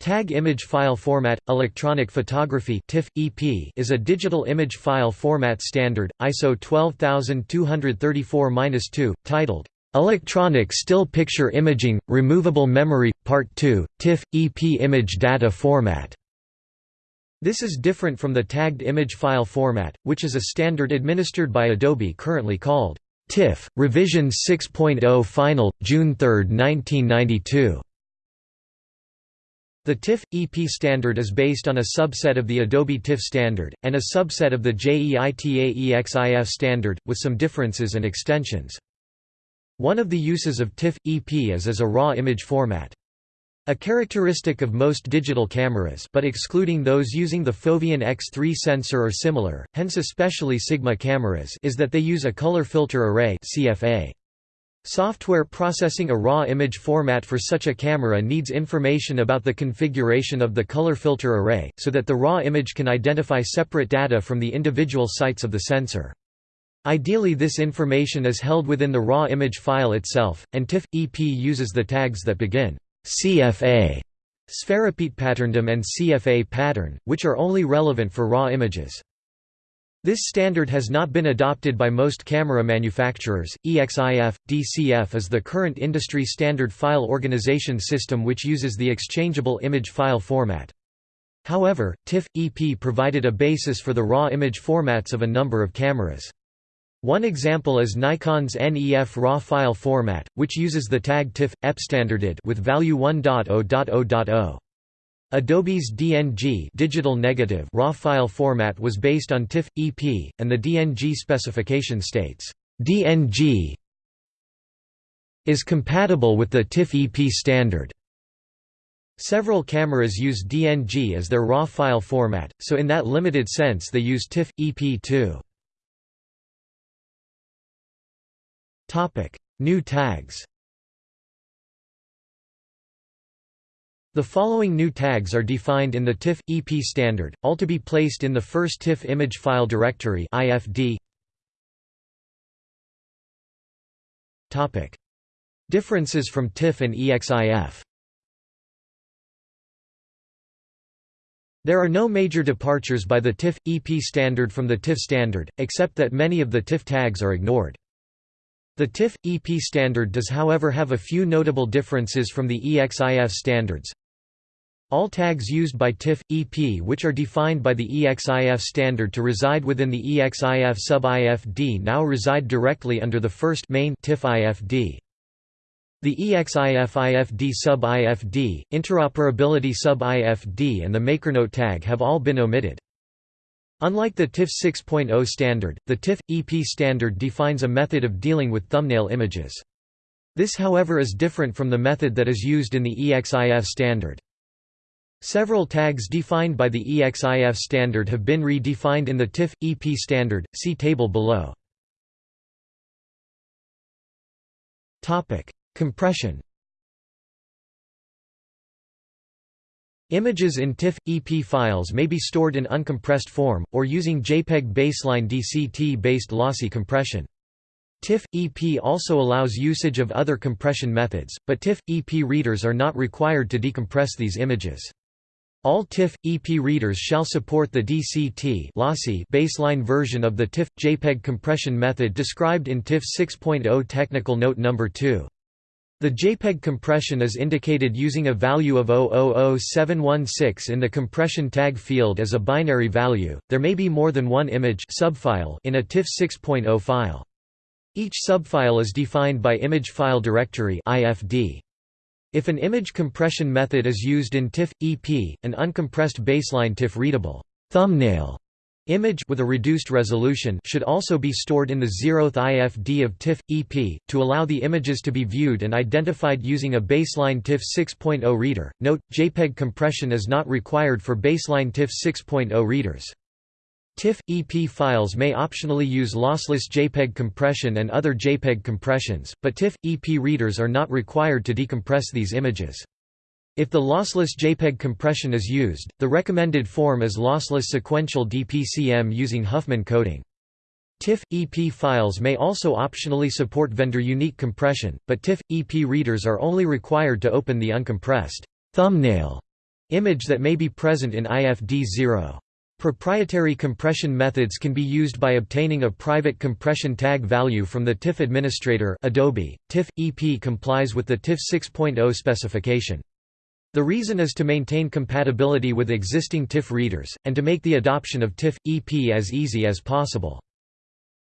TAG image file format electronic photography TIFF EP is a digital image file format standard ISO 12234-2 titled Electronic Still Picture Imaging Removable Memory Part 2 TIFF EP image data format. This is different from the tagged image file format which is a standard administered by Adobe currently called TIFF Revision 6.0 Final June 3, 1992 the TIFF EP standard is based on a subset of the Adobe TIFF standard, and a subset of the JEITA EXIF standard, with some differences and extensions. One of the uses of TIFF EP is as a raw image format. A characteristic of most digital cameras but excluding those using the Foveon X3 sensor or similar, hence especially Sigma cameras is that they use a color filter array CFA. Software processing a raw image format for such a camera needs information about the configuration of the color filter array, so that the raw image can identify separate data from the individual sites of the sensor. Ideally this information is held within the raw image file itself, and TIFF EP uses the tags that begin CFA, pattern and CFA pattern, which are only relevant for raw images. This standard has not been adopted by most camera manufacturers. EXIF DCF is the current industry standard file organization system which uses the exchangeable image file format. However, TIFF EP provided a basis for the raw image formats of a number of cameras. One example is Nikon's NEF RAW file format, which uses the tag TIFF EP standard ID with value 1.0.0.0. Adobe's DNG digital negative raw file format was based on TIFF EP, and the DNG specification states, DNG is compatible with the TIFF EP standard. Several cameras use DNG as their raw file format, so in that limited sense they use TIFF EP too. New tags The following new tags are defined in the TIFF EP standard, all to be placed in the first TIFF image file directory IFD. Topic: Differences from TIFF and EXIF. There are no major departures by the TIFF EP standard from the TIFF standard, except that many of the TIFF tags are ignored. The TIFF EP standard does however have a few notable differences from the EXIF standards. All tags used by TIFF, EP which are defined by the EXIF standard to reside within the EXIF sub-IFD now reside directly under the first main TIFF IFD. The EXIF IFD sub-IFD, Interoperability sub-IFD and the MakerNote tag have all been omitted. Unlike the TIFF 6.0 standard, the TIFF EP standard defines a method of dealing with thumbnail images. This however is different from the method that is used in the EXIF standard. Several tags defined by the EXIF standard have been redefined in the TIFF EP standard. See table below. Topic: Compression. Images in TIFF EP files may be stored in uncompressed form or using JPEG baseline DCT-based lossy compression. TIFF EP also allows usage of other compression methods, but TIFF EP readers are not required to decompress these images. All TIFF EP readers shall support the DCT lossy baseline version of the TIFF JPEG compression method described in TIFF 6.0 Technical Note no. 2. The JPEG compression is indicated using a value of 000716 in the compression tag field as a binary value. There may be more than one image subfile in a TIFF 6.0 file. Each subfile is defined by image file directory IFD. If an image compression method is used in TIFF EP, an uncompressed baseline TIFF readable thumbnail image with a reduced resolution should also be stored in the zeroth IFD of TIFF EP to allow the images to be viewed and identified using a baseline TIFF 6.0 reader. Note: JPEG compression is not required for baseline TIFF 6.0 readers. TIFF EP files may optionally use lossless JPEG compression and other JPEG compressions, but TIFF EP readers are not required to decompress these images. If the lossless JPEG compression is used, the recommended form is lossless sequential DPCM using Huffman coding. TIFF EP files may also optionally support vendor-unique compression, but TIFF EP readers are only required to open the uncompressed thumbnail Image that may be present in IFD0. Proprietary compression methods can be used by obtaining a private compression tag value from the TIFF administrator Adobe. TIFF EP complies with the TIFF 6.0 specification. The reason is to maintain compatibility with existing TIFF readers, and to make the adoption of TIFF EP as easy as possible.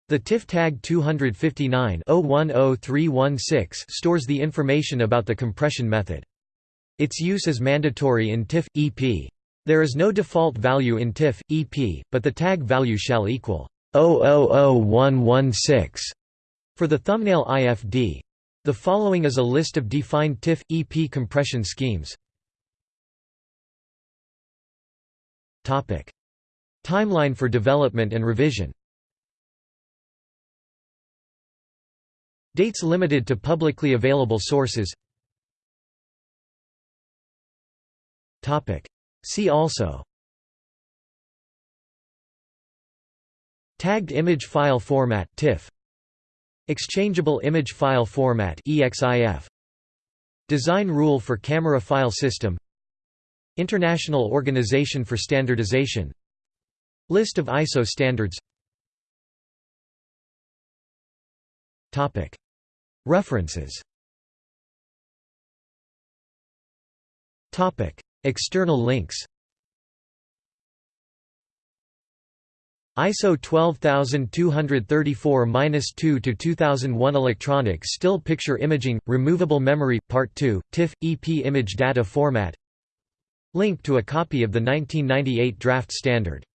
The TIFF tag 259-010316 stores the information about the compression method. Its use is mandatory in TIFF EP. There is no default value in TIFF, EP, but the tag value shall equal 000116 for the thumbnail IFD. The following is a list of defined TIFF, EP compression schemes. Timeline for development and revision. Dates limited to publicly available sources. See also. Tagged image file format TIFF. Exchangeable image file format EXIF Design rule for camera file system International Organization for Standardization. List of ISO standards. References. External links. ISO 12234-2 to 2001 Electronic Still Picture Imaging Removable Memory Part 2 TIFF EP Image Data Format Link to a copy of the 1998 draft standard